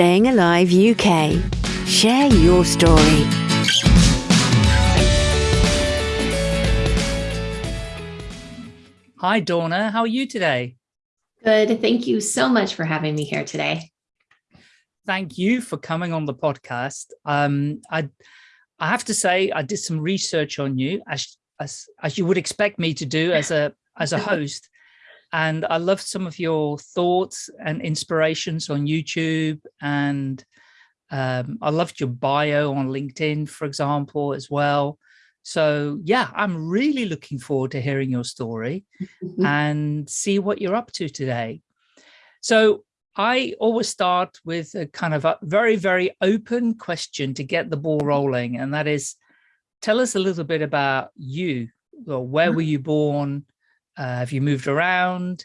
Staying Alive UK. Share your story. Hi, Donna. How are you today? Good. Thank you so much for having me here today. Thank you for coming on the podcast. Um, I, I have to say, I did some research on you, as, as, as you would expect me to do as a as a host. And I loved some of your thoughts and inspirations on YouTube. And um, I loved your bio on LinkedIn, for example, as well. So yeah, I'm really looking forward to hearing your story and see what you're up to today. So I always start with a kind of a very, very open question to get the ball rolling. And that is, tell us a little bit about you. Well, where were you born? Uh, have you moved around?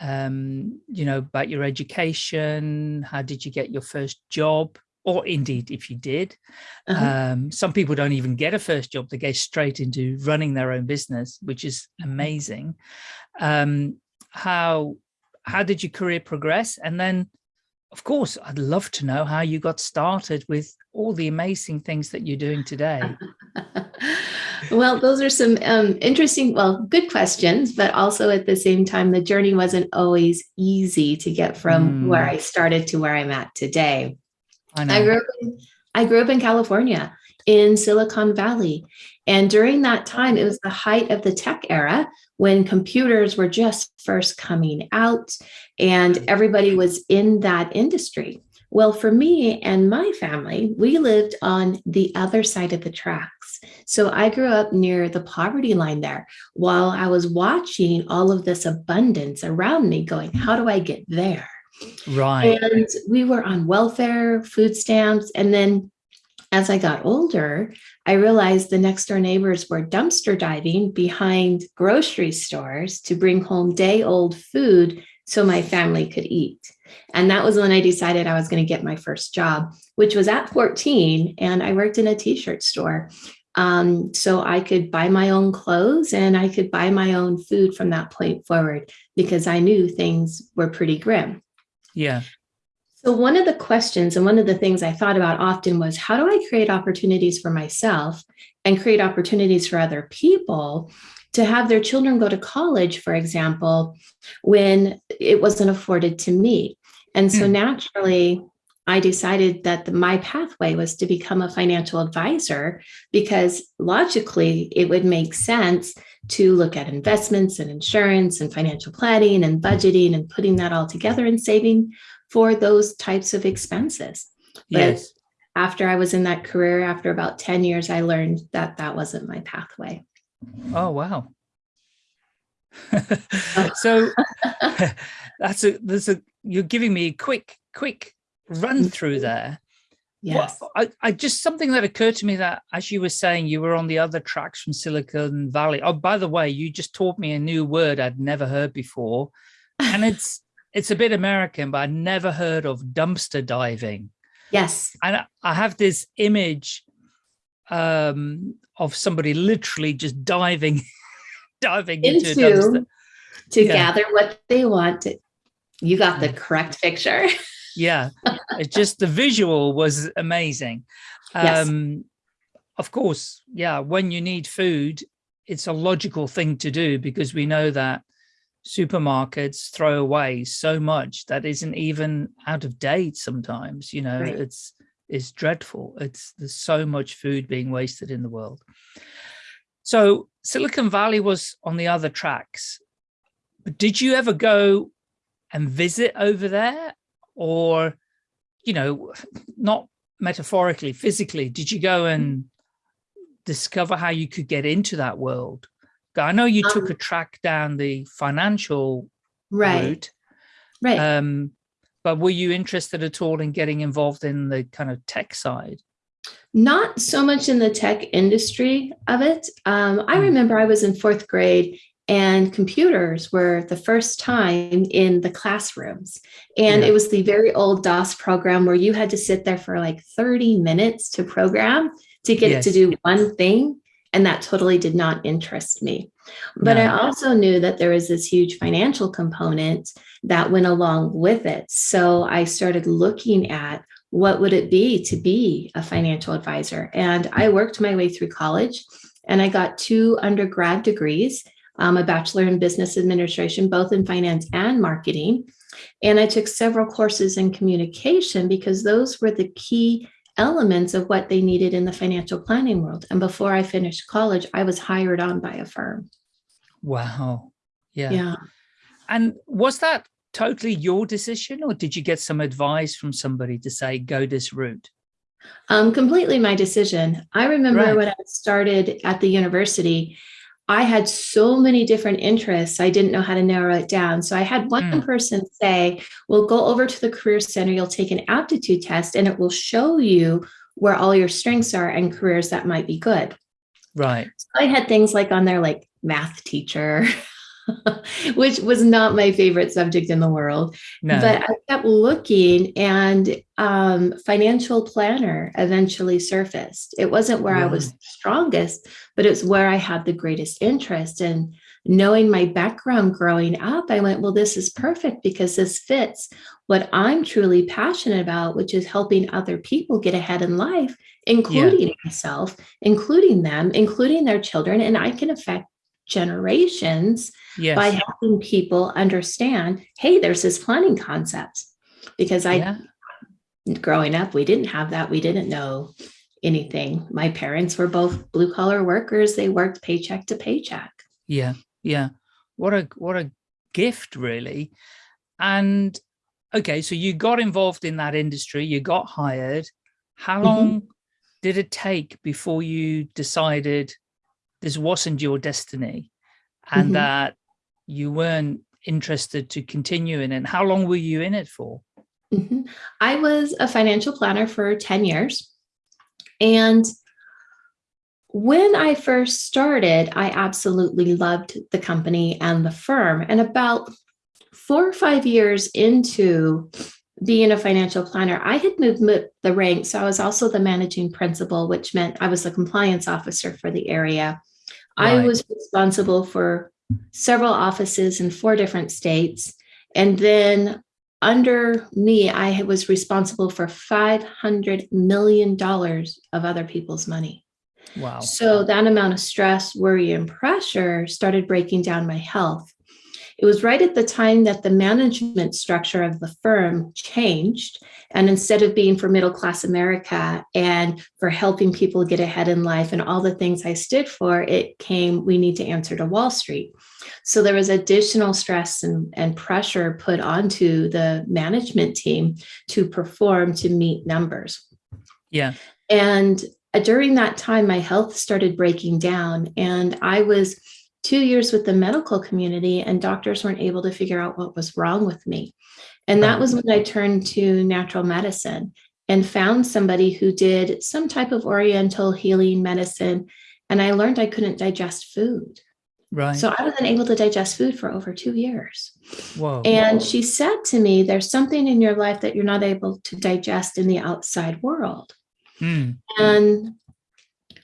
Um, you know, about your education? How did you get your first job? Or indeed, if you did. Uh -huh. um, some people don't even get a first job. They go straight into running their own business, which is mm-hmm. amazing. Um, how, how did your career progress? And then, of course, I'd love to know how you got started with all the amazing things that you're doing today. well, those are some um, interesting, well, good questions, but also at the same time, the journey wasn't always easy to get from mm. where I started to where I'm at today. I, I, grew up in, I grew up in California in Silicon Valley. And during that time, it was the height of the tech era when computers were just first coming out and everybody was in that industry. Well, for me and my family, we lived on the other side of the tracks. So I grew up near the poverty line there while I was watching all of this abundance around me going, how do I get there? Right. And we were on welfare, food stamps. And then as I got older, I realized the next door neighbors were dumpster diving behind grocery stores to bring home day old food so my family could eat. And that was when I decided I was going to get my first job, which was at 14. And I worked in a t-shirt store. Um, so I could buy my own clothes and I could buy my own food from that point forward because I knew things were pretty grim. Yeah. So one of the questions and one of the things I thought about often was how do I create opportunities for myself and create opportunities for other people to have their children go to college, for example, when it wasn't afforded to me. And so mm. naturally, I decided that the, my pathway was to become a financial advisor because logically it would make sense to look at investments and insurance and financial planning and budgeting and putting that all together and saving for those types of expenses. But yes. after I was in that career, after about 10 years, I learned that that wasn't my pathway. Oh, wow. so that's a, there's a, you're giving me a quick, quick run through mm-hmm. there. Yes. Well, I, I just something that occurred to me that as you were saying, you were on the other tracks from Silicon Valley. Oh, by the way, you just taught me a new word I'd never heard before. And it's it's a bit American, but I never heard of dumpster diving. Yes. And I have this image um, of somebody literally just diving, diving into, into dumpster. to yeah. gather what they want. You got the correct picture. yeah, it's just the visual was amazing. Yes. Um, of course, yeah, when you need food, it's a logical thing to do because we know that supermarkets throw away so much that isn't even out of date sometimes you know right. it's it's dreadful it's there's so much food being wasted in the world so silicon valley was on the other tracks but did you ever go and visit over there or you know not metaphorically physically did you go and discover how you could get into that world I know you um, took a track down the financial right. route. Right. Um, but were you interested at all in getting involved in the kind of tech side? Not so much in the tech industry of it. Um, I hmm. remember I was in fourth grade and computers were the first time in the classrooms. And yeah. it was the very old DOS program where you had to sit there for like 30 minutes to program to get yes. to do one thing. And that totally did not interest me. But No. I also knew that there was this huge financial component that went along with it. So I started looking at what would it be to be a financial advisor? And I worked my way through college and I got two undergrad degrees, um, a bachelor in business administration, both in finance and marketing. And I took several courses in communication because those were the key elements of what they needed in the financial planning world. And before I finished college, I was hired on by a firm. Wow. Yeah. Yeah. And was that totally your decision or did you get some advice from somebody to say, go this route? Um, completely my decision. I remember Right. when I started at the university, I had so many different interests. I didn't know how to narrow it down. So I had one Mm. person say, well, go over to the Career Center, you'll take an aptitude test and it will show you where all your strengths are and careers that might be good. Right. I had things like on there like math teacher, which was not my favorite subject in the world. No. But I kept looking and um, financial planner eventually surfaced. It wasn't where I was strongest, but it's where I had the greatest interest. And knowing my background growing up, I went, well, this is perfect because this fits what I'm truly passionate about, which is helping other people get ahead in life, including myself, including them, including their children. And I can affect generations yes. by helping people understand, hey, there's this planning concept. Because I, yeah. growing up, we didn't have that. We didn't know anything. My parents were both blue collar workers. They worked paycheck to paycheck. Yeah. Yeah. What a, what a gift really. And okay, so you got involved in that industry, you got hired. How Mhm. long did it take before you decided this wasn't your destiny and Mhm. that you weren't interested to continue in it? How long were you in it for? Mhm. I was a financial planner for 10 years. And when I first started, I absolutely loved the company and the firm. And about four or five years into being a financial planner, I had moved the ranks. So I was also the managing principal, which meant I was the compliance officer for the area. I was responsible for several offices in four different states. And then under me, I was responsible for $500 million of other people's money. Wow. So that amount of stress, worry, and pressure started breaking down my health. It was right at the time that the management structure of the firm changed. And instead of being for middle class America and for helping people get ahead in life and all the things I stood for, it came, we need to answer to Wall Street. So there was additional stress and, and pressure put onto the management team to perform to meet numbers. Yeah. And uh, during that time, my health started breaking down, and I was two years with the medical community, and doctors weren't able to figure out what was wrong with me. And that was when I turned to natural medicine and found somebody who did some type of oriental healing medicine. And I learned I couldn't digest food. Right. So I wasn't able to digest food for over two years. Whoa. And she said to me, There's something in your life that you're not able to digest in the outside world. Mm, And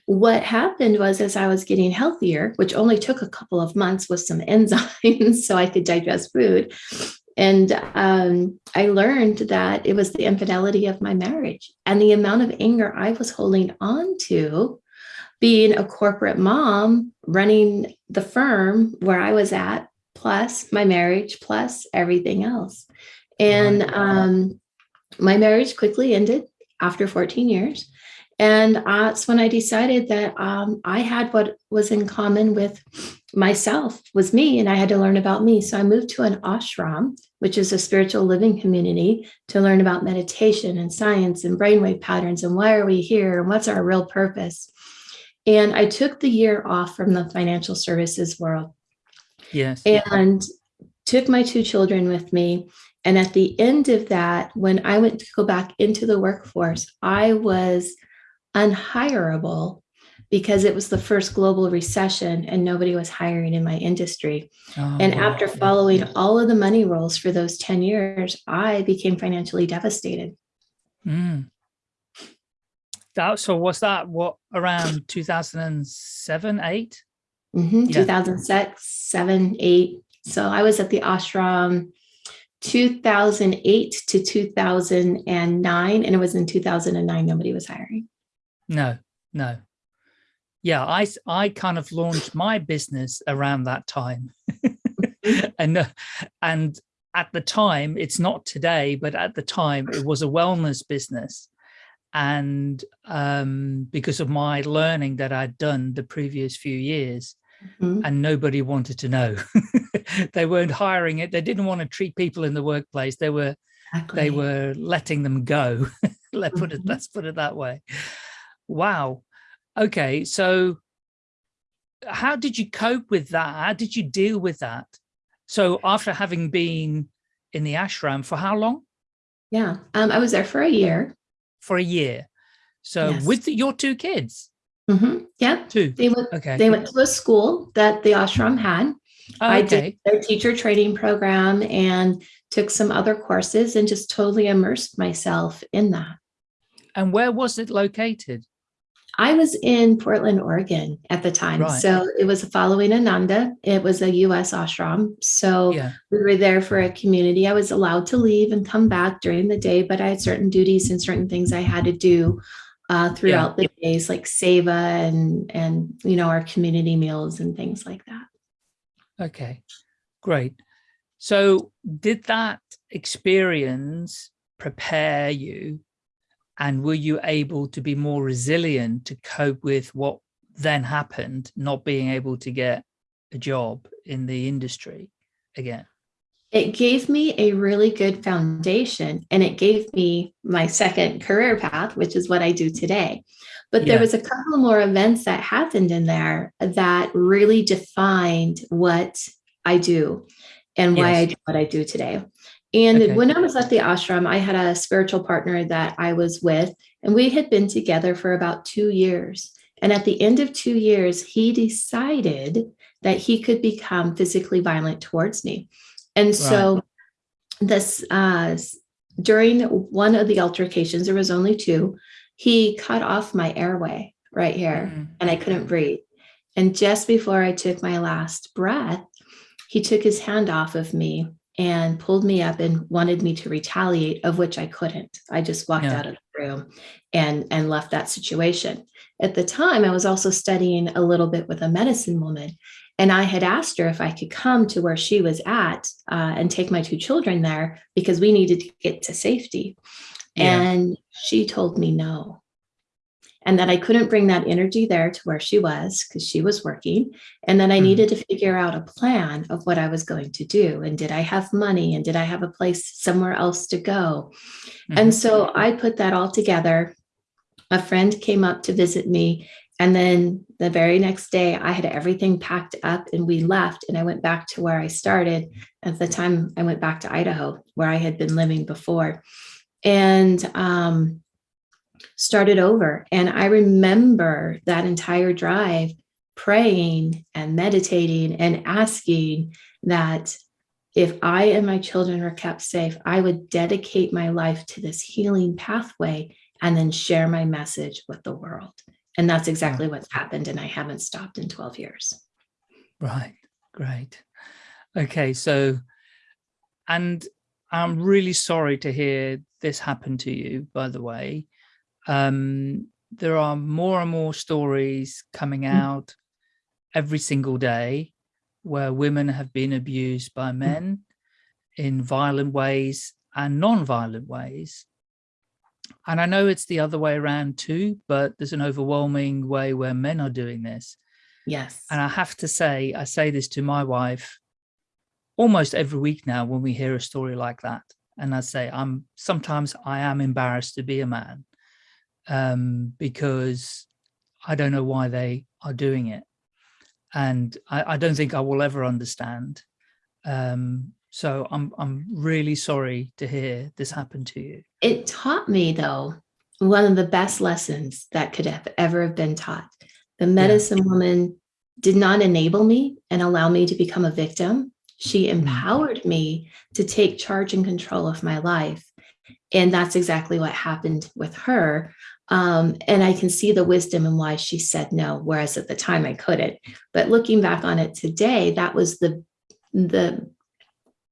what happened was, as I was getting healthier, which only took a couple of months with some enzymes so I could digest food, and um, I learned that it was the infidelity of my marriage and the amount of anger I was holding on to being a corporate mom running the firm where I was at, plus my marriage, plus everything else. And um, my marriage quickly ended after 14 years. And that's when I decided that um, I had what was in common with myself, was me, and I had to learn about me. So I moved to an ashram, which is a spiritual living community, to learn about meditation and science and brainwave patterns and why are we here and what's our real purpose. And I took the year off from the financial services world yes. and took my two children with me. And at the end of that, when I went to go back into the workforce, I was unhireable because it was the first global recession and nobody was hiring in my industry. Oh, and after following all of the money rolls for those 10 years, I became financially devastated. Mm. That so was that what around 2007, 8? hmm Yeah. 2006, 7, 8. So I was at the ashram 2008 to 2009. And it was in 2009, nobody was hiring. No, no. Yeah, I, I kind of launched my business around that time. and uh, and at the time, it's not today, but at the time it was a wellness business. And um, because of my learning that I'd done the previous few years, Mhm. and nobody wanted to know. they weren't hiring it. They didn't want to treat people in the workplace. They were they were letting them go. Let put it Mhm. let's put it that way. Wow. Okay, so how did you cope with that? How did you deal with that? So after having been in the ashram for how long? Yeah. Um, I was there for a year. For a year. So Yes. with your two kids, Mm -hmm. Yeah. two. They went, Okay. they went to a school that the ashram had. Oh, I okay. did their teacher training program and took some other courses and just totally immersed myself in that. And where was it located? I was in Portland, Oregon at the time. Right. So it was following Ananda. It was a US ashram. So Yeah. we were there for a community. I was allowed to leave and come back during the day, but I had certain duties and certain things I had to do uh, throughout the days, like seva and and you know our community meals and things like that. Okay, great. So did that experience prepare you and were you able to be more resilient to cope with what then happened, not being able to get a job in the industry again? It gave me a really good foundation and it gave me my second career path, which is what I do today. But there was a couple more events that happened in there that really defined what I do and why I do what I do today. And Okay. when I was at the ashram, I had a spiritual partner that I was with, and we had been together for about two years. And at the end of two years, he decided that he could become physically violent towards me. And so this uh during one of the altercations, there was only two, he cut off my airway right here Mm, and I couldn't breathe. And just before I took my last breath, he took his hand off of me and pulled me up and wanted me to retaliate, of which I couldn't. I just walked Yeah. out of the room and and left that situation. At the time, I was also studying a little bit with a medicine woman, and I had asked her if I could come to where she was at uh, and take my two children there because we needed to get to safety. Yeah. And she told me no. And that I couldn't bring that energy there to where she was because she was working. And then I Mhm. needed to figure out a plan of what I was going to do. And did I have money? And did I have a place somewhere else to go? And mhm. so I put that all together. A friend came up to visit me. And then the very next day, I had everything packed up and we left. And I went back to where I started. At the time, I went back to Idaho, where I had been living before, and um, started over. And I remember that entire drive praying and meditating and asking that if I and my children were kept safe, I would dedicate my life to this healing pathway and then share my message with the world. And that's exactly mm. what's happened. And I haven't stopped in 12 years. Right, great. Okay, so, and I'm really sorry to hear this happen to you, by the way. Um, there are more and more stories coming Mm. out every single day where women have been abused by men in violent ways and non-violent ways. And I know it's the other way around too, but there's an overwhelming way where men are doing this. Yes. And I have to say, I say this to my wife almost every week now when we hear a story like that. And I say, I'm sometimes I am embarrassed to be a man um, because I don't know why they are doing it. And I, I don't think I will ever understand. Um, so I'm, I'm really sorry to hear this happen to you. It taught me, though, one of the best lessons that could have ever have been taught. The medicine woman did not enable me and allow me to become a victim. She empowered me to take charge and control of my life. And that's exactly what happened with her. Um, and I can see the wisdom and why she said no, whereas at the time I couldn't. But looking back on it today, that was the the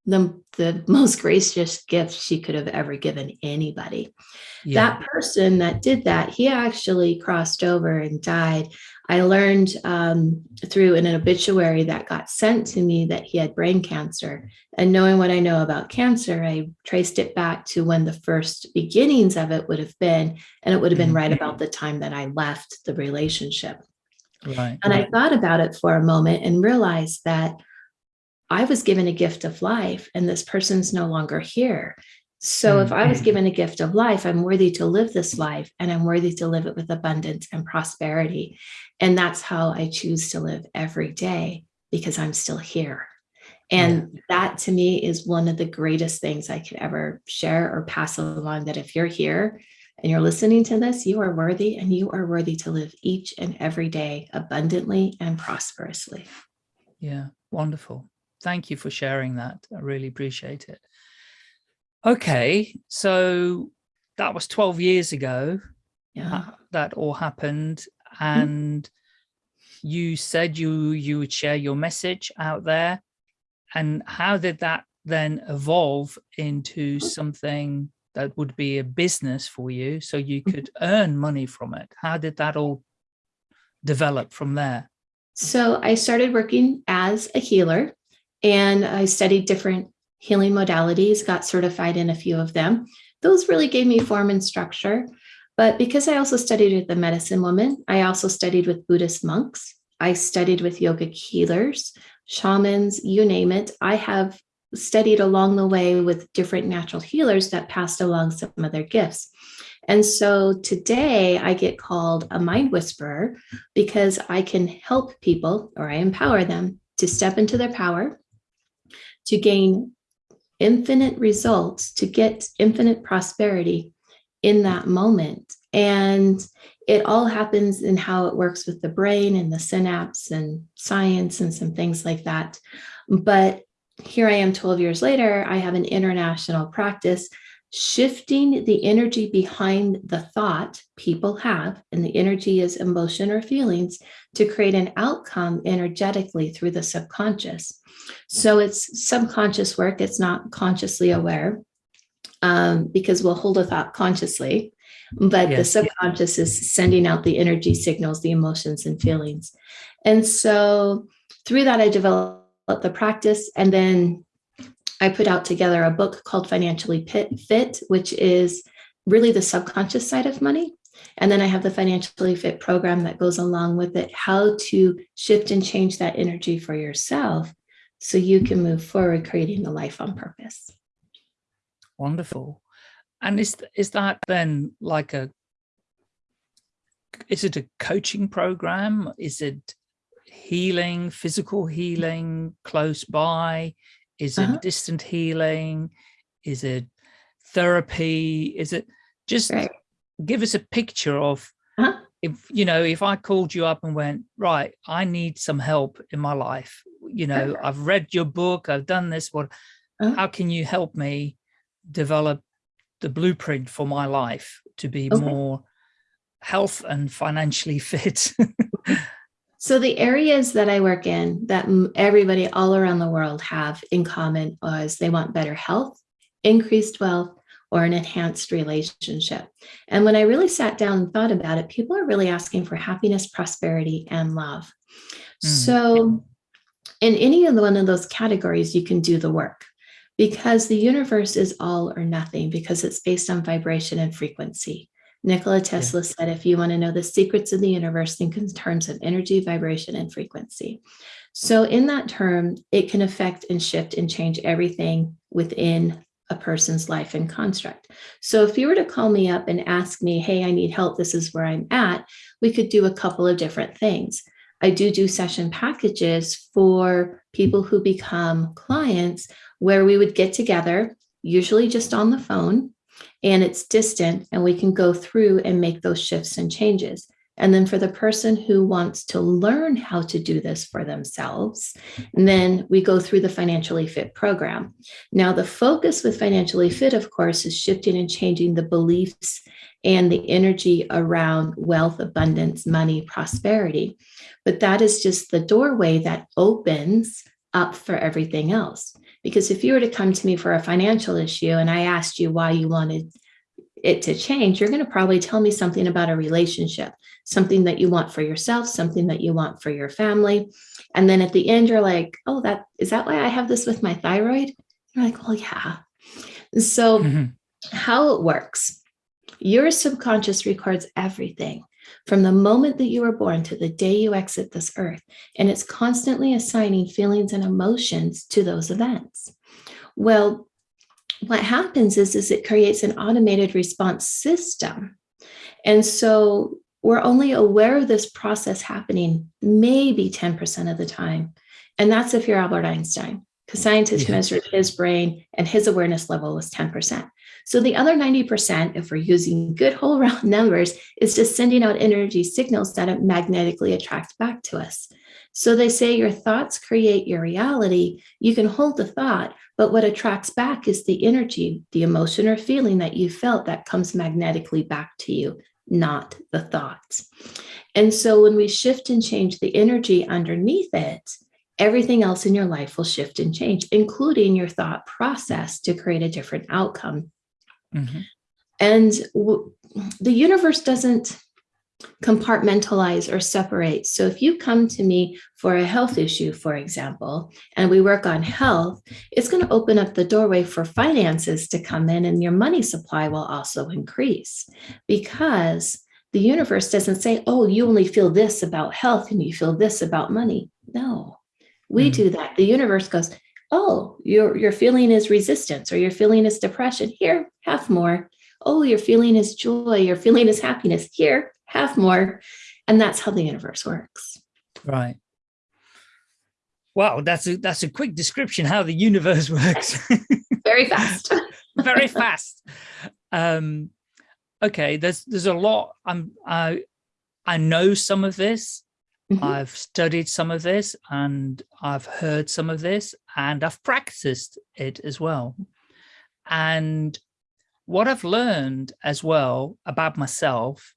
the, the most gracious gift she could have ever given anybody. Yeah. That person that did that, he actually crossed over and died. I learned um, through an obituary that got sent to me that he had brain cancer. And knowing what I know about cancer, I traced it back to when the first beginnings of it would have been, and it would have been right mm-hmm. about the time that I left the relationship. Right. And I thought about it for a moment and realized that I was given a gift of life and this person's no longer here. So if I was mm-hmm. given a gift of life, I'm worthy to live this life and I'm worthy to live it with abundance and prosperity. And that's how I choose to live every day because I'm still here. And yeah. that to me is one of the greatest things I could ever share or pass along that if you're here and you're listening to this, you are worthy and you are worthy to live each and every day abundantly and prosperously. Yeah, wonderful thank you for sharing that. I really appreciate it. Okay, so that was 12 years ago yeah. that all happened. Mm-hmm. And mm -hmm. you said you, you would share your message out there. And how did that then evolve into something that would be a business for you so you mm-hmm. could earn money from it? How did that all develop from there? So I started working as a healer and I studied different healing modalities, got certified in a few of them. Those really gave me form and structure. But because I also studied with the medicine woman, I also studied with Buddhist monks. I studied with yogic healers, shamans, you name it. I have studied along the way with different natural healers that passed along some of their gifts. And so today I get called a mind whisperer because I can help people or I empower them to step into their power, to gain infinite results, to get infinite prosperity in that moment. And it all happens in how it works with the brain and the synapse and science and some things like that. But here I am 12 years later, I have an international practice shifting the energy behind the thought people have, and the energy is emotion or feelings, to create an outcome energetically through the subconscious. So it's subconscious work, it's not consciously aware um, because we'll hold a thought consciously, but yes. the subconscious is sending out the energy signals, the emotions and feelings. And so through that, I developed the practice and then I put out together a book called Financially Fit, which is really the subconscious side of money. And then I have the Financially Fit program that goes along with it, how to shift and change that energy for yourself so you can move forward creating a life on purpose. Wonderful. And is, is that then like a, is it a coaching program? Is it healing, physical healing close by? Is it uh -huh. distant healing? Is it therapy? Is it just right. give us a picture of uh -huh. if, you know, if I called you up and went, right, I need some help in my life. You know, uh -huh. I've read your book, I've done this, what, uh-huh. how can you help me develop the blueprint for my life to be okay. more health and financially fit? So the areas that I work in that everybody all around the world have in common is they want better health, increased wealth, or an enhanced relationship. And when I really sat down and thought about it, people are really asking for happiness, prosperity, and love. Mm. So in any of the, one of those categories, you can do the work because the universe is all or nothing because it's based on vibration and frequency. Nikola Tesla said, if you want to know the secrets of the universe, think in terms of energy, vibration, and frequency. So in that term, it can affect and shift and change everything within a person's life and construct. So if you were to call me up and ask me, hey, I need help, this is where I'm at, we could do a couple of different things. I do do session packages for people who become clients where we would get together, usually just on the phone, and it's distant and we can go through and make those shifts and changes. And then for the person who wants to learn how to do this for themselves, and then we go through the Financially Fit program. Now, the focus with Financially Fit, of course, is shifting and changing the beliefs and the energy around wealth, abundance, money, prosperity. But that is just the doorway that opens up for everything else. Because if you were to come to me for a financial issue and I asked you why you wanted it to change, you're going to probably tell me something about a relationship, something that you want for yourself, something that you want for your family. And then at the end, you're like, oh, that is that why I have this with my thyroid? You're like, well, yeah. So, mm-hmm. how it works, your subconscious records everything from the moment that you were born to the day you exit this earth, and it's constantly assigning feelings and emotions to those events. Well, what happens is, is it creates an automated response system. And so we're only aware of this process happening maybe 10% of the time. And that's if you're Albert Einstein, because scientists yeah. measured his brain and his awareness level was 10%. So the other 90%, if we're using good whole round numbers, is just sending out energy signals that magnetically attract back to us. So they say your thoughts create your reality. You can hold the thought, but what attracts back is the energy, the emotion or feeling that you felt that comes magnetically back to you, not the thoughts. And so when we shift and change the energy underneath it, everything else in your life will shift and change, including your thought process to create a different outcome. Mm-hmm. And w- the universe doesn't compartmentalize or separate. So if you come to me for a health issue, for example, and we work on health, it's going to open up the doorway for finances to come in and your money supply will also increase because the universe doesn't say, oh, you only feel this about health and you feel this about money. No, we mm. do that. The universe goes, oh, your, your feeling is resistance or your feeling is depression. Here, have more. Oh, your feeling is joy, your feeling is happiness. Here, have more. And that's how the universe works. Right. Wow, that's a that's a quick description how the universe works. Very fast. Very fast. Um, okay, there's there's a lot. I'm I I know some of this. Mm -hmm. I've studied some of this and I've heard some of this and I've practiced it as well. And what I've learned as well about myself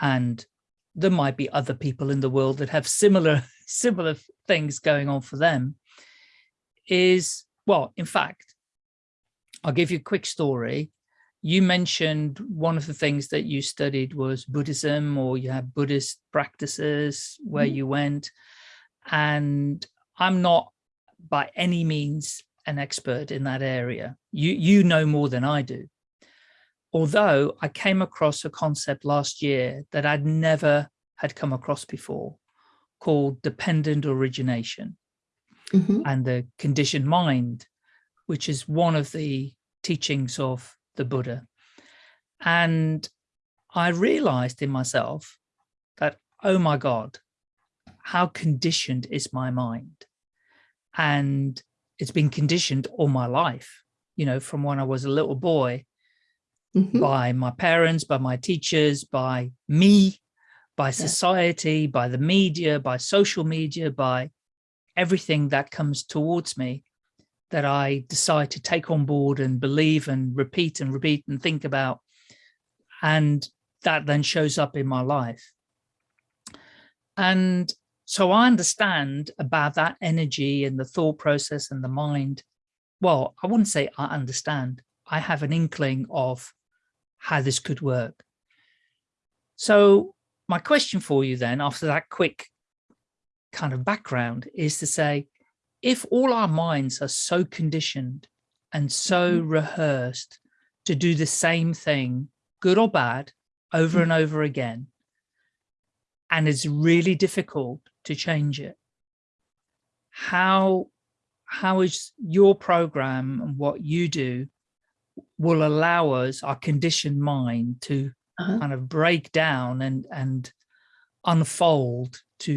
and there might be other people in the world that have similar similar things going on for them is well in fact i'll give you a quick story you mentioned one of the things that you studied was buddhism or you had buddhist practices where mm you went. And i'm not by any means an expert in that area. You you know more than i do. Although I came across a concept last year that I'd never had come across before called dependent origination mm -hmm. and the conditioned mind, which is one of the teachings of the Buddha. And I realized in myself that, oh my God, how conditioned is my mind? And it's been conditioned all my life, you know, from when I was a little boy mm -hmm. by my parents, by my teachers, by me, by society, yeah. by the media, by social media, by everything that comes towards me that I decide to take on board and believe and repeat and repeat and think about. And that then shows up in my life. And so I understand about that energy and the thought process and the mind. Well, I wouldn't say I understand. I have an inkling of how this could work. So my question for you then, after that quick kind of background, is to say, if all our minds are so conditioned and so mm -hmm. rehearsed to do the same thing, good or bad, over mm and over again, and it's really difficult to change it, how how is your program and what you do will allow us, our conditioned mind, to uh -huh. kind of break down and and unfold to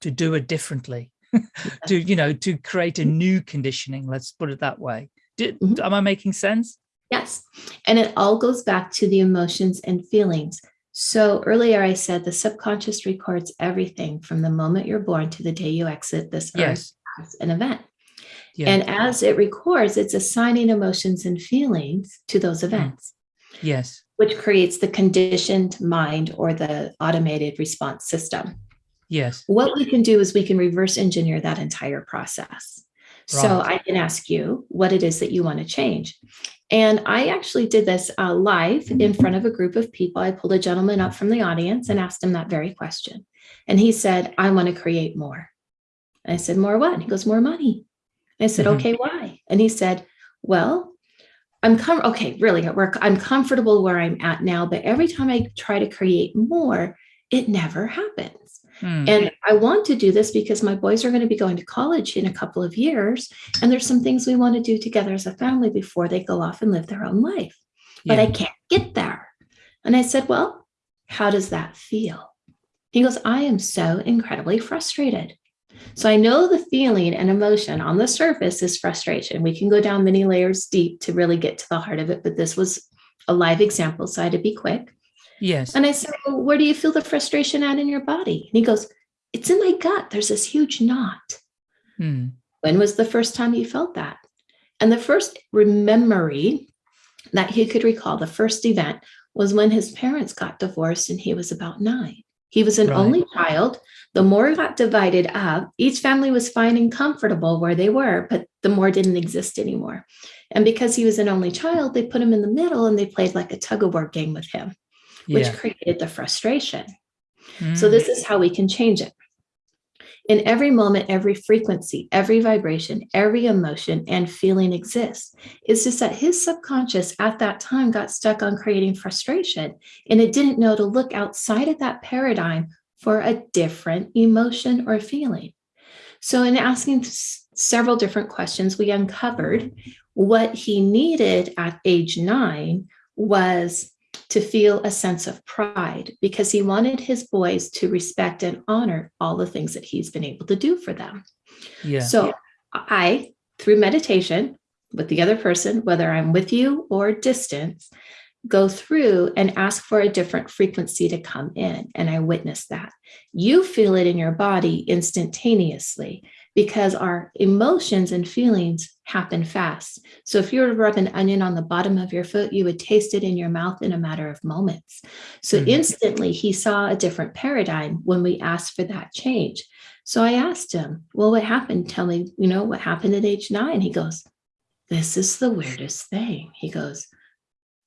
to do it differently, to you know to create a new conditioning. Let's put it that way. Did, mm -hmm. Am I making sense? Yes, and it all goes back to the emotions and feelings. So earlier I said the subconscious records everything from the moment you're born to the day you exit this earth Yes. as an event. Yeah. And as it records, it's assigning emotions and feelings to those Hmm. events, yes. which creates the conditioned mind or the automated response system. Yes. What we can do is we can reverse engineer that entire process. So I can ask you what it is that you want to change. And I actually did this uh, live in front of a group of people. I pulled a gentleman up from the audience and asked him that very question. And he said, I want to create more. And I said, More what? And he goes, More money. I said, Mhm. Okay, why? And he said, Well, I'm com- okay, really, at work, I'm comfortable where I'm at now, but every time I try to create more, it never happens. Hmm. And I want to do this because my boys are going to be going to college in a couple of years. And there's some things we want to do together as a family before they go off and live their own life. But I can't get there. And I said, Well, how does that feel? He goes, I am so incredibly frustrated. So I know the feeling and emotion on the surface is frustration. We can go down many layers deep to really get to the heart of it, but this was a live example, so I had to be quick. Yes. And I said, well, where do you feel the frustration at in your body? And he goes, it's in my gut. There's this huge knot. Hmm. When was the first time you felt that? And the first memory that he could recall, the first event, was when his parents got divorced and he was about nine. He was an Right. only child. The more got divided up, each family was fine and comfortable where they were, but the more didn't exist anymore. And because he was an only child, they put him in the middle and they played like a tug of war game with him, which Yeah. created the frustration. So Hmm. this is how we can change it. In every moment, every frequency, every vibration, every emotion and feeling exists. It's just that his subconscious at that time got stuck on creating frustration and it didn't know to look outside of that paradigm for a different emotion or feeling. So, in asking several different questions, we uncovered what he needed at age nine was to feel a sense of pride because he wanted his boys to respect and honor all the things that he's been able to do for them. yeah. So I, through meditation with the other person, whether I'm with you or distance, go through and ask for a different frequency to come in. And I witness that. You feel it in your body instantaneously because our emotions and feelings happen fast. So if you were to rub an onion on the bottom of your foot, you would taste it in your mouth in a matter of moments. So Mhm. instantly he saw a different paradigm when we asked for that change. So I asked him, Well, what happened? Tell me, you know, what happened at age nine? He goes, This is the weirdest thing. He goes,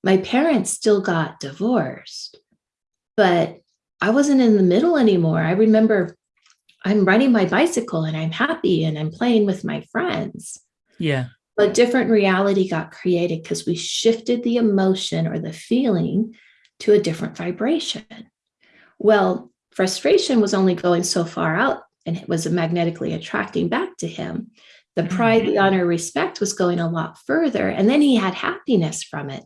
My parents still got divorced, but I wasn't in the middle anymore. I remember I'm riding my bicycle and I'm happy and I'm playing with my friends. yeah. But different reality got created because we shifted the emotion or the feeling to a different vibration. Well, frustration was only going so far out and it was magnetically attracting back to him. The pride, the mm-hmm. honor, respect was going a lot further. And then he had happiness from it.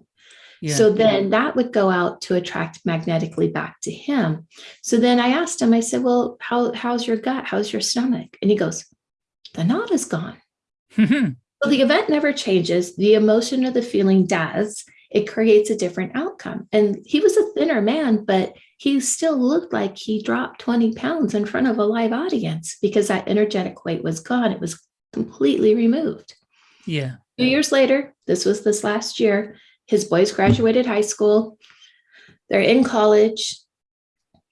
Yeah. So then that would go out to attract magnetically back to him. So then I asked him, I said, Well, how, how's your gut? How's your stomach? And he goes, The knot is gone. Mm-hmm. So the event never changes. The emotion or the feeling does. It creates a different outcome. And he was a thinner man, but he still looked like he dropped 20 pounds in front of a live audience because that energetic weight was gone. It was completely removed. yeah. Two years later, this was this last year, his boys graduated high school. They're in college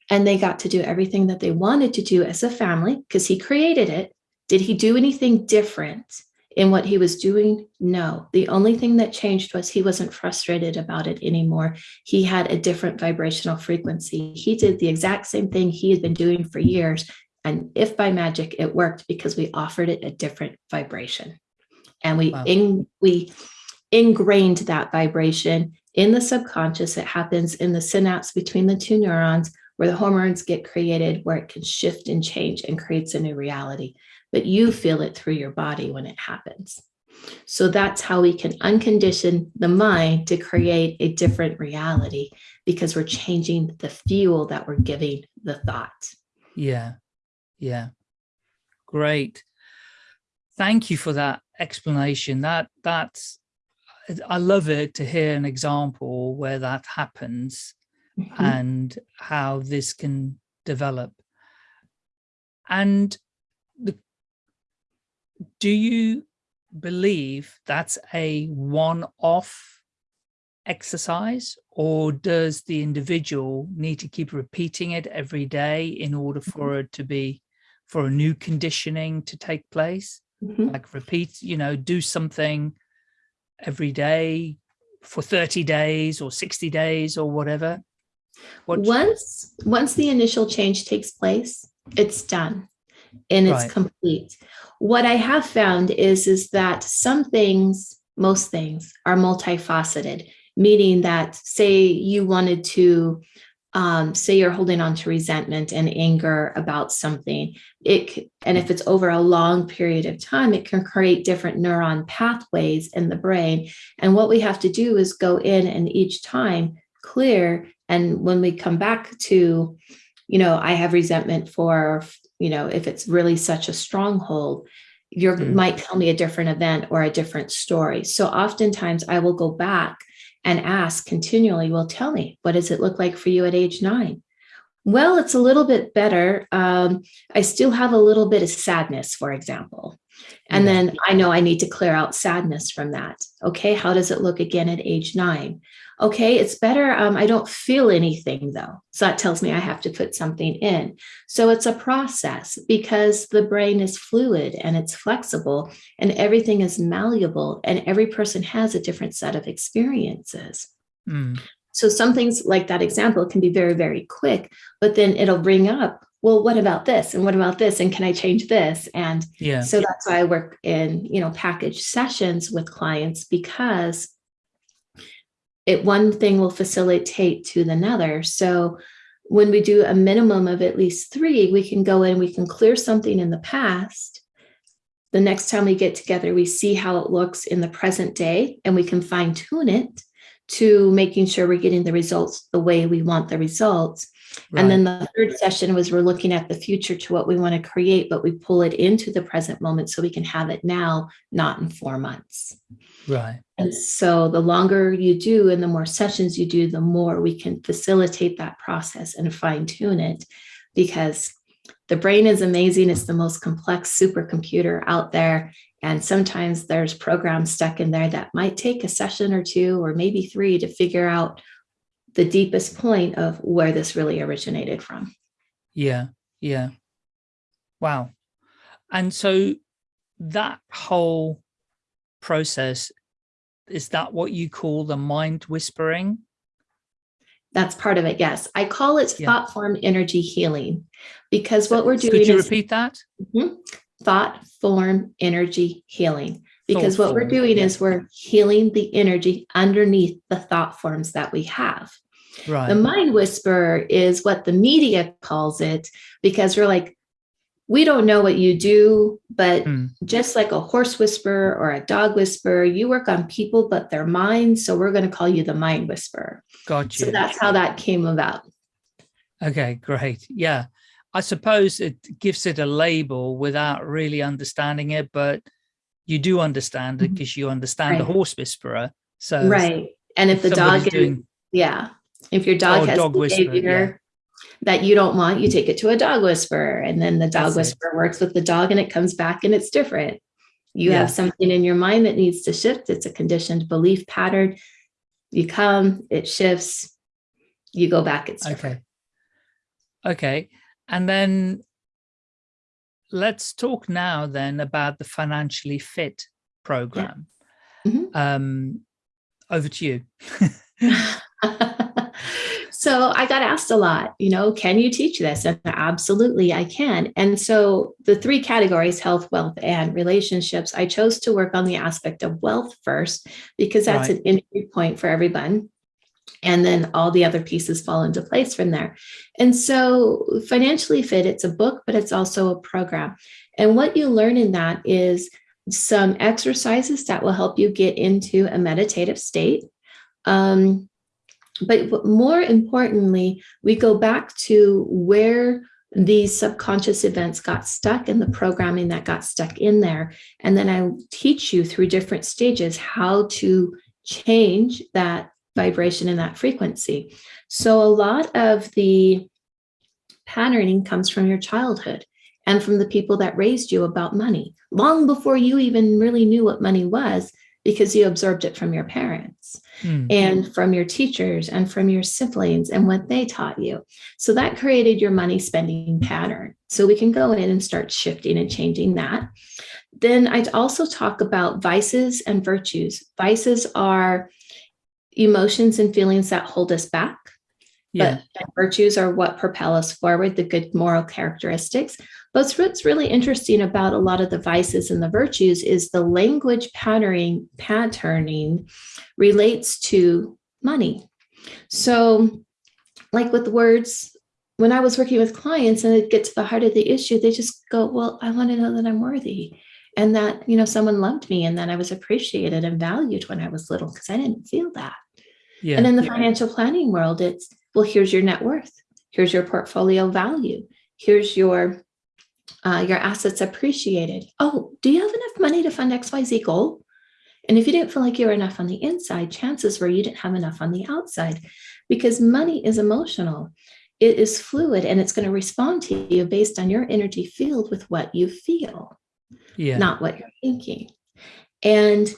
and they got to do everything that they wanted to do as a family because he created it. Did he do anything different in what he was doing? No. The only thing that changed was he wasn't frustrated about it anymore. He had a different vibrational frequency. He did the exact same thing he had been doing for years. And if by magic it worked because we offered it a different vibration and we Wow. in, we ingrained that vibration in the subconscious. It happens in the synapse between the two neurons where the hormones get created, where it can shift and change and creates a new reality. But you feel it through your body when it happens. So that's how we can uncondition the mind to create a different reality because we're changing the fuel that we're giving the thought. Yeah. Yeah. Great. Thank you for that explanation. That that's I love it to hear an example where that happens Mhm. and how this can develop. And the, do you believe that's a one-off exercise or does the individual need to keep repeating it every day in order Mm-hmm. for it to be for a new conditioning to take place Mhm. like repeat you know do something every day for 30 days or 60 days or whatever what Once once the initial change takes place, it's done and it's Right. complete. What I have found is is that some things, most things are multifaceted, meaning that say you wanted to um, say you're holding on to resentment and anger about something, it and if it's over a long period of time, it can create different neuron pathways in the brain. And what we have to do is go in and each time clear. And when we come back to, you know, I have resentment for, you know, if it's really such a stronghold, you Mm. might tell me a different event or a different story. So oftentimes I will go back and ask continually, well, tell me, what does it look like for you at age nine? Well, it's a little bit better. Um, I still have a little bit of sadness, for example. And then I know I need to clear out sadness from that. Okay, how does it look again at age nine? Okay, it's better. Um, I don't feel anything though. So that tells me I have to put something in. So it's a process because the brain is fluid and it's flexible and everything is malleable and every person has a different set of experiences. Mm, So some things like that example can be very, very quick, but then it'll bring up, well, what about this? And what about this? And can I change this? And yeah so that's why I work in, you know, package sessions with clients because it one thing will facilitate to the another. So when we do a minimum of at least three, we can go in, we can clear something in the past. The next time we get together, we see how it looks in the present day and we can fine tune it to making sure we're getting the results the way we want the results. And then the third session was we're looking at the future to what we want to create, but we pull it into the present moment so we can have it now, not in four months. right And so the longer you do and the more sessions you do, the more we can facilitate that process and fine tune it because the brain is amazing. It's the most complex supercomputer out there. And sometimes there's programs stuck in there that might take a session or two or maybe three to figure out the deepest point of where this really originated from. Yeah, yeah. Wow. And so that whole process, is that what you call the mind whispering? That's part of it. Yes. I call it Yeah. thought form energy healing because what we're doing Could you is repeat that? Mm-hmm. thought form energy healing. Because what we're doing yeah. is we're healing the energy underneath the thought forms that we have. Right. The mind whisperer is what the media calls it because we're like, we don't know what you do, but Hmm. just like a horse whisperer or a dog whisperer, you work on people, but their minds. So we're going to call you the mind whisperer. Got you. So that's how that came about. Okay, great. Yeah. I suppose it gives it a label without really understanding it, but you do understand it mm-hmm. because you understand the horse whisperer. So Right. And if the dog is, doing yeah, if your dog Oh, has dog whisperer, behavior that you don't want, you take it to a dog whisperer. And then the dog That's it. whisperer works with the dog and it comes back and it's different. You Yeah. have something in your mind that needs to shift. It's a conditioned belief pattern. You come, it shifts, you go back, it's different. Okay. Okay. And then let's talk now then about the financially fit program. Mhm. Um, over to you. so I got asked a lot, you know, can you teach this? And absolutely, I can. And so the three categories health, wealth, and relationships, I chose to work on the aspect of wealth first because that's Right. an entry point for everyone. And then all the other pieces fall into place from there. And so, Financially Fit, it's a book, but it's also a program. And what you learn in that is some exercises that will help you get into a meditative state. Um, but more importantly, we go back to where these subconscious events got stuck and the programming that got stuck in there. And then I teach you through different stages how to change that vibration in that frequency. So a lot of the patterning comes from your childhood and from the people that raised you about money long before you even really knew what money was because you absorbed it from your parents mm. and from your teachers and from your siblings and what they taught you. So that created your money spending pattern. So we can go in and start shifting and changing that. Then I'd also talk about vices and virtues. Vices are emotions and feelings that hold us back. Yeah. But virtues are what propel us forward, the good moral characteristics. But what's really interesting about a lot of the vices and the virtues is the language patterning patterning relates to money. So like with words, when I was working with clients and it get to the heart of the issue, they just go, well, I want to know that I'm worthy and that, you know, someone loved me and that I was appreciated and valued when I was little because I didn't feel that. Yeah. And in the yeah. financial planning world, it's, well, here's your net worth. Here's your portfolio value. Here's your uh, your assets appreciated. Oh, do you have enough money to fund XYZ goal? And if you didn't feel like you were enough on the inside, chances were you didn't have enough on the outside because money is emotional. It is fluid and it's going to respond to you based on your energy field with what you feel, yeah. not what you're thinking. And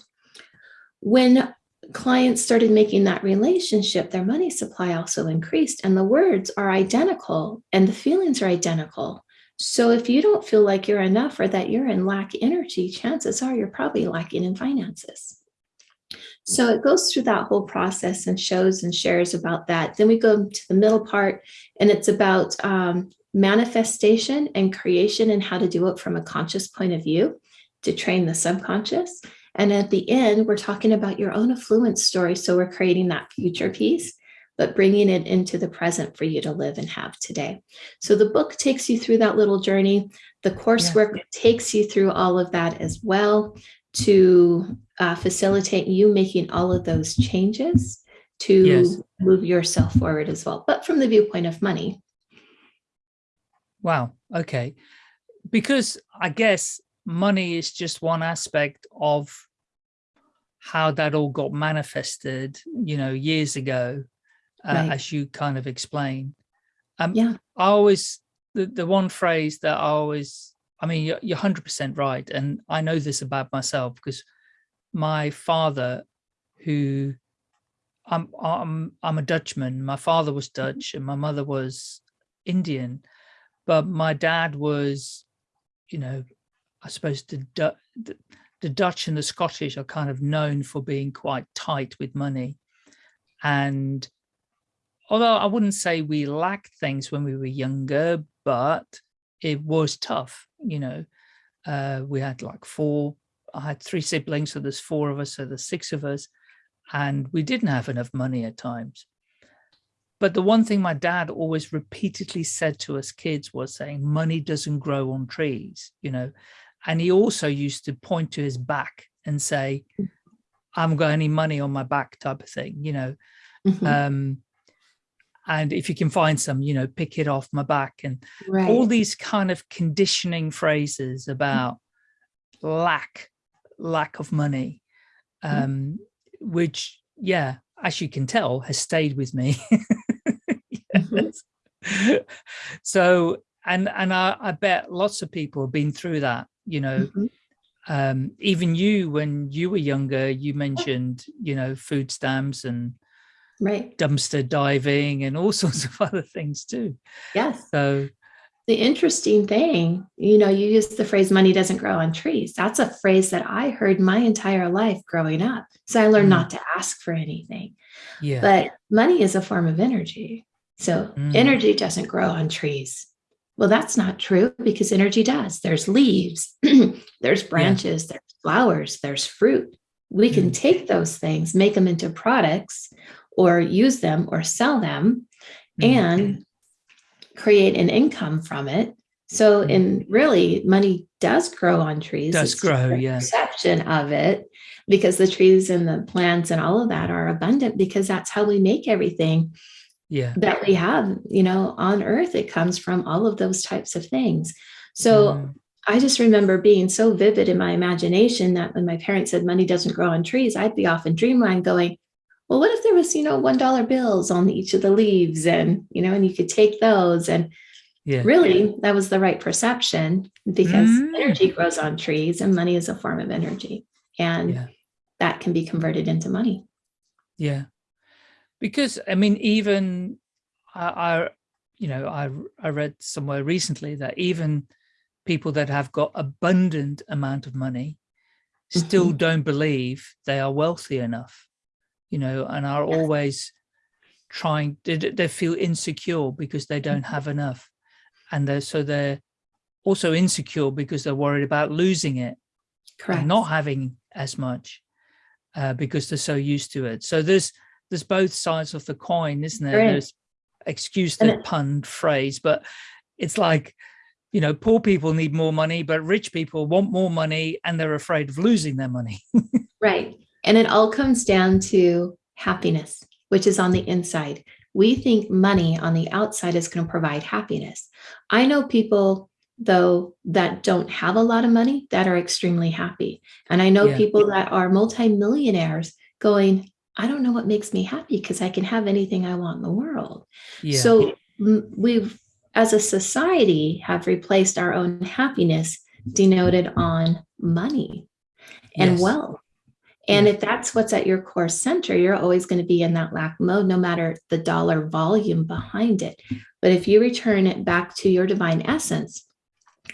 when clients started making that relationship, their money supply also increased and the words are identical and the feelings are identical. So if you don't feel like you're enough or that you're in lack energy, chances are you're probably lacking in finances. So it goes through that whole process and shows and shares about that. Then we go to the middle part and it's about um, manifestation and creation and how to do it from a conscious point of view to train the subconscious. And at the end, we're talking about your own affluence story. So we're creating that future piece but bringing it into the present for you to live and have today. So the book takes you through that little journey. The coursework takes you through all of that as well to uh, facilitate you making all of those changes to yes. move yourself forward as well, but from the viewpoint of money. Wow. Okay. Because I guess money is just one aspect of how that all got manifested, you know, years ago uh, right. as you kind of explain. Um, yeah. I always, the, the one phrase that I always, I mean, you're, you're 100% right. And I know this about myself because my father, who I'm, I'm, I'm a Dutchman, my father was mm-hmm. Dutch and my mother was Indian, but my dad was, you know, I suppose the, the, the Dutch and the Scottish are kind of known for being quite tight with money. And although I wouldn't say we lacked things when we were younger, but it was tough, you know. Uh, we had like four, I had three siblings, so there's four of us, so there's six of us, and we didn't have enough money at times. But the one thing my dad always repeatedly said to us kids was saying, money doesn't grow on trees, you know. And he also used to point to his back and say, I haven't got any money on my back type of thing, you know. Mm -hmm. um, and if you can find some you know pick it off my back and right. all these kind of conditioning phrases mm. about lack lack of money mm. um mm. which yeah as you can tell has stayed with me mm-hmm. so and and I, I bet lots of people have been through that you know mm -hmm. um even you when you were younger you mentioned you know food stamps and right. dumpster diving and all sorts of other things too. Yes. So the interesting thing you know you use the phrase money doesn't grow on trees. That's a phrase that i heard my entire life growing up. So i learned mm. not to ask for anything. Yeah. But money is a form of energy. So mm. energy doesn't grow on trees well that's not true because energy does there's leaves there's branches yeah. there's flowers there's fruit we can mm. take those things make them into products or use them or sell them mm-hmm. and create an income from it. So in really money does grow on trees. Does it's grow, yeah. Perception of it because the trees and the plants and all of that are abundant because that's how we make everything yeah. that we have, you know, on earth. It comes from all of those types of things. So mm. I just remember being so vivid in my imagination that when my parents said money doesn't grow on trees, I'd be off in dreamland going, well, what if there was, you know, $1 bills on each of the leaves and, you know, and you could take those and yeah. really that was the right perception because mm. energy grows on trees and money is a form of energy and yeah. that can be converted into money. Yeah. Because I mean, even I, I you know, I, I read somewhere recently that even people that have got abundant amount of money still mm -hmm. don't believe they are wealthy enough, you know, and are always trying, they, they feel insecure because they don't mm-hmm. have enough. And they're, so they're also insecure because they're worried about losing it. Correct. not having as much uh, because they're so used to it. So there's, there's both sides of the coin, isn't there? There's excuse the pun phrase, but it's like, you know, poor people need more money, but rich people want more money and they're afraid of losing their money. right. And it all comes down to happiness, which is on the inside. We think money on the outside is going to provide happiness. I know people, though, that don't have a lot of money that are extremely happy. And I know yeah. people that are multimillionaires going, I don't know what makes me happy because I can have anything I want in the world. Yeah. So we've, as a society, have replaced our own happiness denoted on money and yes. wealth. And if that's what's at your core center, you're always going to be in that lack mode, no matter the dollar volume behind it. But if you return it back to your divine essence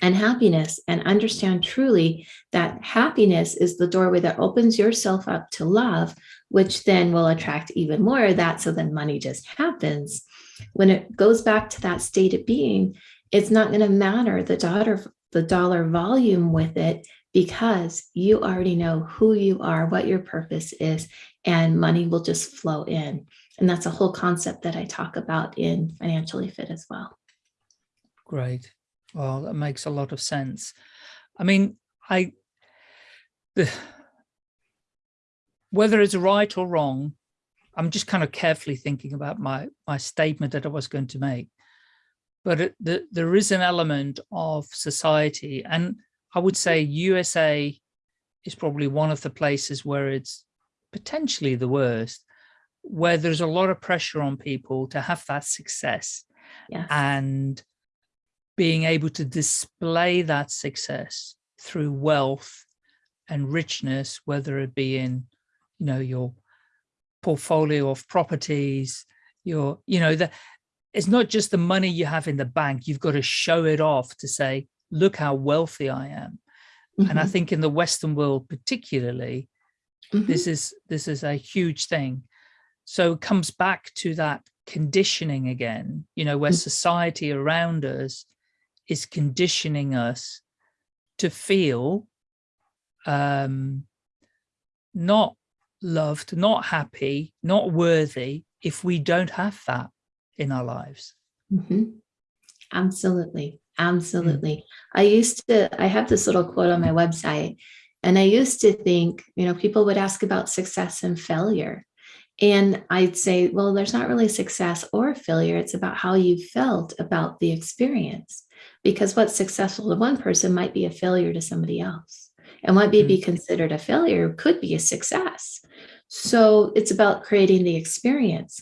and happiness and understand truly that happiness is the doorway that opens yourself up to love, which then will attract even more of that. So then money just happens. When it goes back to that state of being, it's not going to matter the dollar, the dollar volume with it because you already know who you are, what your purpose is, and money will just flow in. And that's a whole concept that I talk about in Financially Fit as well. Great. Well, that makes a lot of sense. I mean, I, whether it's right or wrong, I'm just kind of carefully thinking about my, my statement that I was going to make. But it, the, there is an element of society, and I would say USA is probably one of the places where it's potentially the worst, where there's a lot of pressure on people to have that success yes. and being able to display that success through wealth and richness, whether it be in you know, your portfolio of properties, your, you know, the, it's not just the money you have in the bank. You've got to show it off to say, look how wealthy I am. Mm -hmm. And I mm-hmm. think in the Western world, particularly, mm -hmm. this is this is a huge thing. So it comes back to that conditioning again, you know, where mm -hmm. society around us is conditioning us to feel um, not loved, not happy, not worthy if we don't have that in our lives. Mm -hmm. Absolutely. Absolutely. Mm -hmm. I used to, I have this little quote on my website, and I used to think, you know, people would ask about success and failure. And I'd say, well, there's not really success or failure. It's about how you felt about the experience. Because what's successful to one person might be a failure to somebody else and what may be mm. considered a failure could be a success. So it's about creating the experience.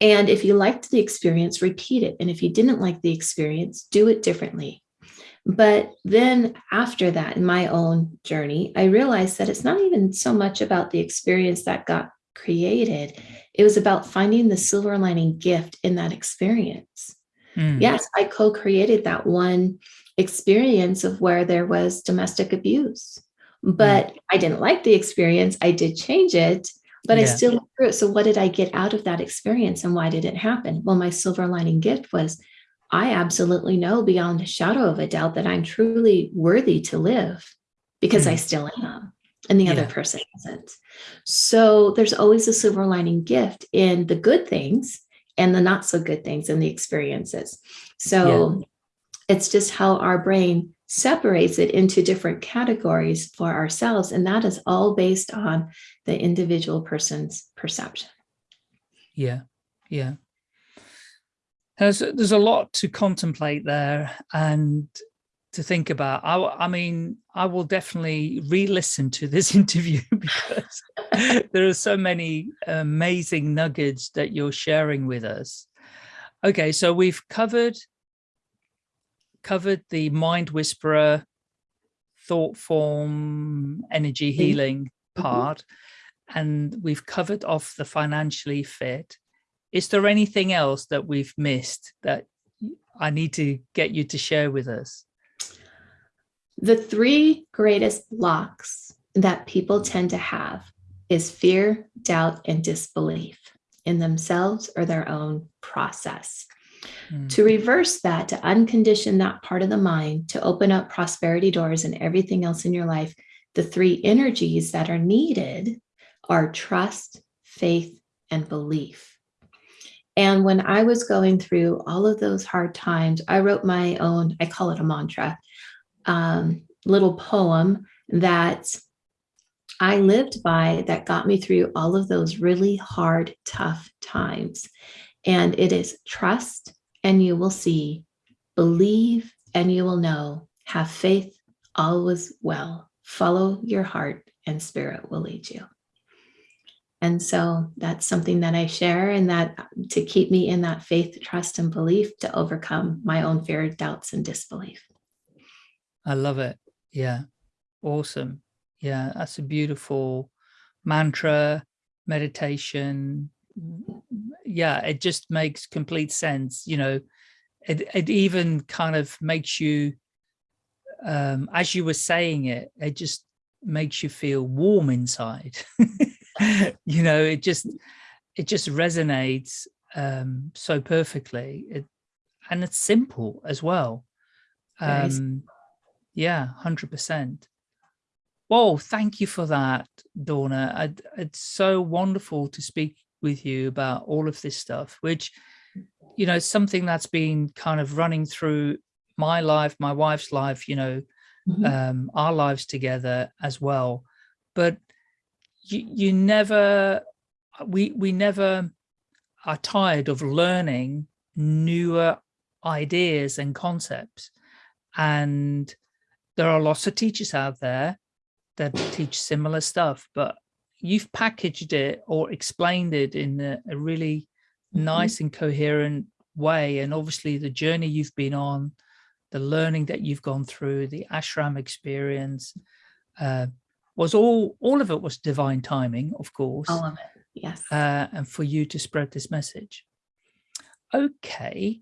And if you liked the experience, repeat it. And if you didn't like the experience, do it differently. But then after that, in my own journey, I realized that it's not even so much about the experience that got created. It was about finding the silver lining gift in that experience. Mm. Yes, I co-created that one experience of where there was domestic abuse. But mm. I didn't like the experience. I did change it, but yeah. I still through it. So what did I get out of that experience and why did it happen? Well, my silver lining gift was I absolutely know beyond a shadow of a doubt that I'm truly worthy to live because mm. I still am and the yeah. other person isn't. So there's always a silver lining gift in the good things and the not so good things and the experiences. So yeah. It's just how our brain separates it into different categories for ourselves. And that is all based on the individual person's perception. Yeah, yeah. There's, there's a lot to contemplate there and to think about. I, I mean, I will definitely re-listen to this interview because there are so many amazing nuggets that you're sharing with us. Okay, so we've covered covered the mind whisperer, thought form, energy mm-hmm. healing mm -hmm. part, and we've covered off the financially fit. Is there anything else that we've missed that I need to get you to share with us? The three greatest blocks that people tend to have is fear, doubt, and disbelief in themselves or their own process. Mm. To reverse that, to uncondition that part of the mind, to open up prosperity doors and everything else in your life, the three energies that are needed are trust, faith, and belief. And when I was going through all of those hard times, I wrote my own, I call it a mantra, um, little poem that I lived by that got me through all of those really hard, tough times. And it is trust and you will see, believe and you will know, have faith, always well, follow your heart and spirit will lead you. And so that's something that I share and that to keep me in that faith, trust, and belief to overcome my own fear, doubts, and disbelief. I love it. Yeah. Awesome. Yeah. That's a beautiful mantra, meditation. Yeah. It just makes complete sense. You know, it, it even kind of makes you, um, as you were saying it, it just makes you feel warm inside. you know, it just it just resonates um, so perfectly. It, and it's simple as well. Um, yeah, 100%. Well, thank you for that, Dawna. I, it's so wonderful to speak with you about all of this stuff, which, you know, something that's been kind of running through my life, my wife's life, you know, mm -hmm. um, our lives together as well. But you, you never, we, we never are tired of learning newer ideas and concepts. And there are lots of teachers out there that teach similar stuff, but you've packaged it or explained it in a, a really mm -hmm. nice and coherent way. And obviously the journey you've been on, the learning that you've gone through, the ashram experience, uh, was all all of it was divine timing of course all of it yes uh, and for you to spread this message okay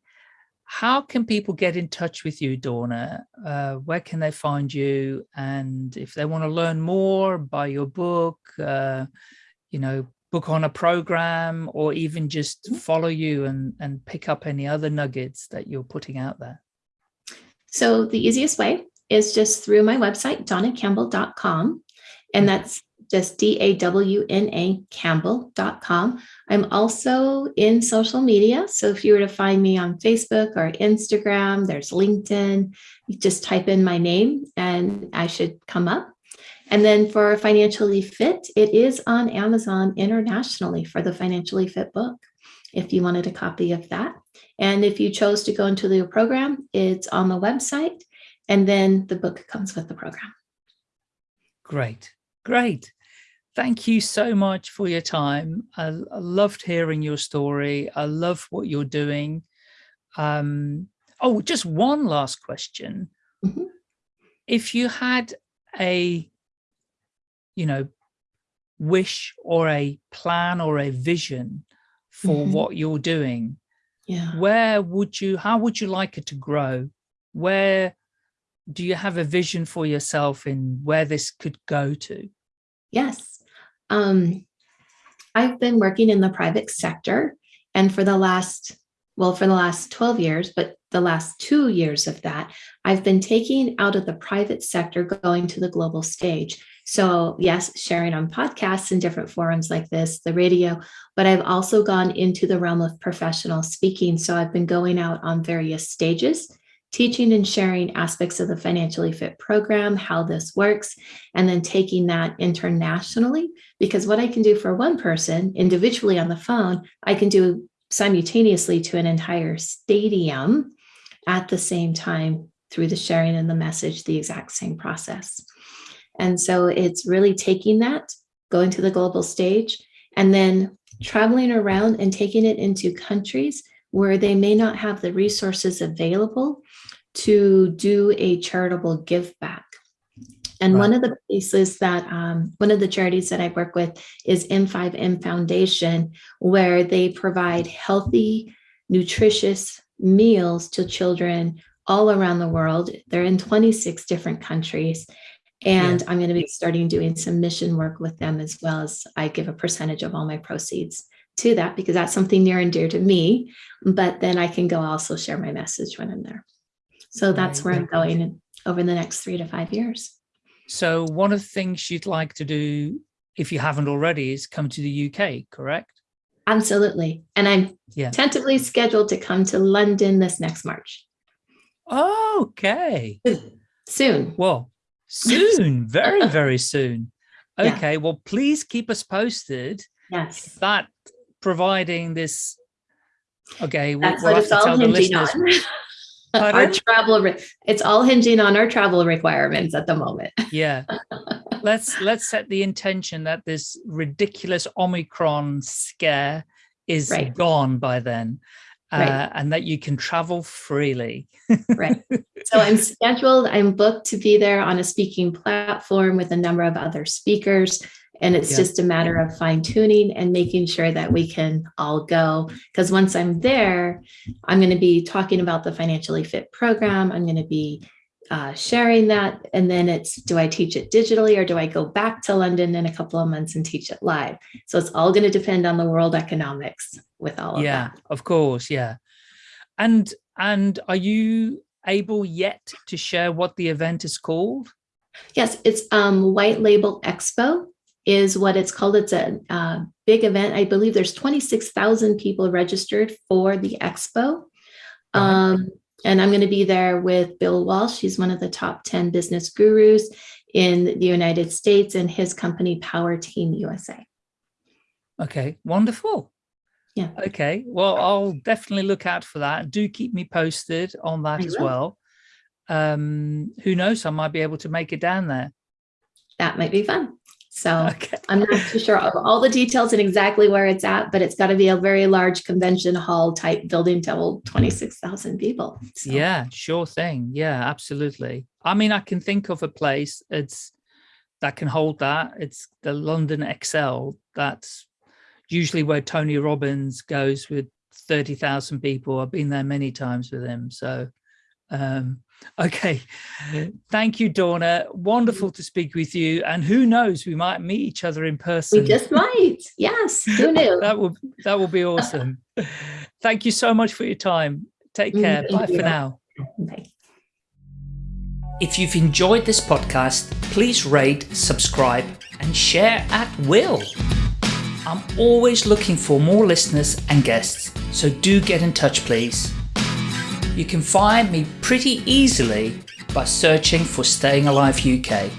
how can people get in touch with you Dawna? Uh, where can they find you? And if they want to learn more buy your book uh, you know book on a program or even just mm-hmm. follow you and and pick up any other nuggets that you're putting out there. So the easiest way is just through my website dawnacampbell.com and that's just D-A-W-N-A Campbell.com. I'm also in social media. So if you were to find me on Facebook or Instagram, there's LinkedIn, you just type in my name and I should come up. And then for Financially Fit, it is on Amazon internationally for the Financially Fit book, if you wanted a copy of that. And if you chose to go into the program, it's on the website, and then the book comes with the program. Great. Great. Thank you so much for your time. I, I loved hearing your story. I love what you're doing. Um, oh, just one last question. Mm -hmm. If you had a, you know, wish or a plan or a vision for mm -hmm. what you're doing, yeah. where would you, how would you like it to grow? Where do you have a vision for yourself in where this could go to? Yes. Um, I've been working in the private sector and for the last, well, for the last 12 years, but the last two years of that, I've been taking out of the private sector going to the global stage. So yes, sharing on podcasts and different forums like this, the radio, but I've also gone into the realm of professional speaking. So I've been going out on various stages teaching and sharing aspects of the financially fit program, how this works, and then taking that internationally. Because what I can do for one person individually on the phone, I can do simultaneously to an entire stadium at the same time through the sharing and the message, the exact same process. And so it's really taking that, going to the global stage, and then traveling around and taking it into countries where they may not have the resources available to do a charitable give back. And right. one of the places that, um, one of the charities that I work with is M5M Foundation, where they provide healthy, nutritious meals to children all around the world. They're in 26 different countries. And yeah. I'm going to be starting doing some mission work with them as well as I give a percentage of all my proceeds to that because that's something near and dear to me. But then I can go also share my message when I'm there. So that's where I'm going over the next three to five years. So one of the things you'd like to do, if you haven't already, is come to the UK, correct? Absolutely. And I'm yeah. tentatively scheduled to come to London this next March. Okay. Soon. Well, soon, very, very soon. Okay, yeah. well, please keep us posted. Yes. That providing this, okay, we'll, we'll have to tell the listeners. our travel, it's all hinging on our travel requirements at the moment. yeah. Let's let's set the intention that this ridiculous Omicron scare is right. gone by then. Uh, right. and that you can travel freely. right. So I'm scheduled, I'm booked to be there on a speaking platform with a number of other speakers. And it's yeah. just a matter of fine tuning and making sure that we can all go. Because once I'm there, I'm going to be talking about the Financially Fit program. I'm going to be uh, sharing that. And then it's do I teach it digitally or do I go back to London in a couple of months and teach it live? So it's all going to depend on the world economics with all of yeah, that. of course. Yeah. And and are you able yet to share what the event is called? Yes, it's um, White Label Expo is what it's called. It's a uh, big event. I believe there's 26,000 people registered for the expo. Um, and I'm going to be there with Bill Walsh. He's one of the top 10 business gurus in the United States and his company Power Team USA. Okay, wonderful. Yeah. Okay, well, I'll definitely look out for that. Do keep me posted on that I as will. well. Um, who knows, I might be able to make it down there. That might be fun. So okay. I'm not too sure of all the details and exactly where it's at, but it's got to be a very large convention hall type building to hold 26,000 people. So. Yeah, sure thing. Yeah, absolutely. I mean, I can think of a place it's that can hold that. It's the London Excel. That's usually where Tony Robbins goes with 30,000 people. I've been there many times with him. So um, Okay. Thank you, Dawna. Wonderful to speak with you. And who knows, we might meet each other in person. We just might. Yes. Who knew? that will that will be awesome. Thank you so much for your time. Take mm, care. Thank Bye you. for now. Bye. If you've enjoyed this podcast, please rate, subscribe, and share at will. I'm always looking for more listeners and guests, so do get in touch, please. You can find me pretty easily by searching for Staying Alive UK.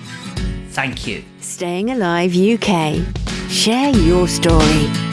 Thank you. Staying Alive UK. Share your story.